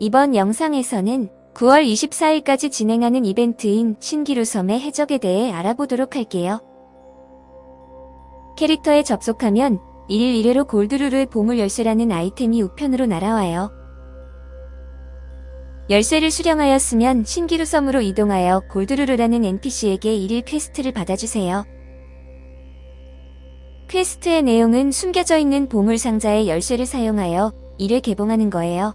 이번 영상에서는 9월 24일까지 진행하는 이벤트인 신기루섬의 해적에 대해 알아보도록 할게요. 캐릭터에 접속하면 1일 1회로 골드루르의 보물 열쇠라는 아이템이 우편으로 날아와요. 열쇠를 수령하였으면 신기루 섬으로 이동하여 골드루르라는 NPC에게 1일 quest를 받아주세요. quest의 내용은 숨겨져 있는 보물 상자의 열쇠를 사용하여 1회 개봉하는 거예요.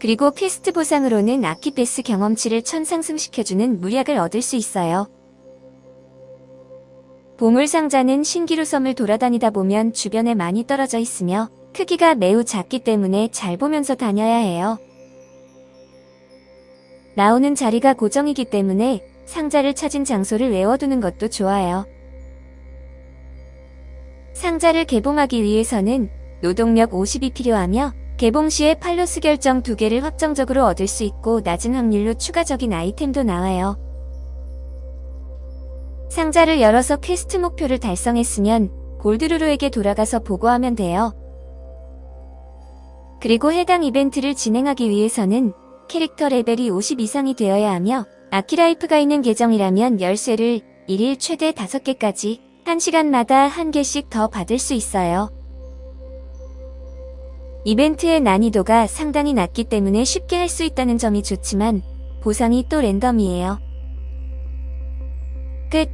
그리고 퀘스트 보상으로는 아키패스 경험치를 천상승시켜주는 물약을 얻을 수 있어요. 보물 상자는 신기루 섬을 돌아다니다 보면 주변에 많이 떨어져 있으며 크기가 매우 작기 때문에 잘 보면서 다녀야 해요. 나오는 자리가 고정이기 때문에 상자를 찾은 장소를 외워두는 것도 좋아요. 상자를 개봉하기 위해서는 노동력 50이 필요하며 개봉 시에 팔로스 결정 2개를 확정적으로 얻을 수 있고 낮은 확률로 추가적인 아이템도 나와요. 상자를 열어서 퀘스트 목표를 달성했으면 골드루루에게 돌아가서 보고하면 돼요. 그리고 해당 이벤트를 진행하기 위해서는 캐릭터 레벨이 50 이상이 되어야 하며 아키라이프가 있는 계정이라면 열쇠를 1일 최대 5개까지 1시간마다 1개씩 더 받을 수 있어요. 이벤트의 난이도가 상당히 낮기 때문에 쉽게 할 수 있다는 점이 좋지만 보상이 또 랜덤이에요. 끝